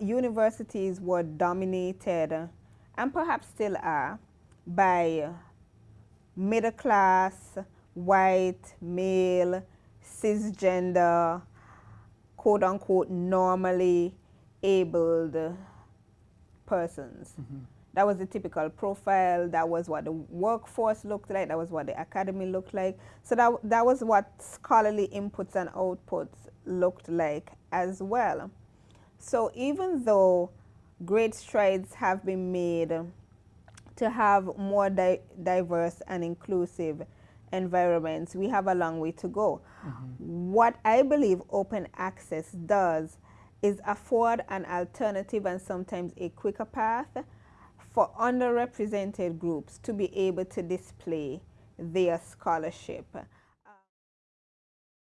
Universities were dominated, and perhaps still are, by middle class, white, male, cisgender, quote unquote, normally abled persons. Mm -hmm. That was the typical profile. That was what the workforce looked like. That was what the academy looked like. So that, that was what scholarly inputs and outputs looked like as well. So even though great strides have been made to have more di diverse and inclusive environments, we have a long way to go. Mm -hmm. What I believe open access does is afford an alternative and sometimes a quicker path for underrepresented groups to be able to display their scholarship.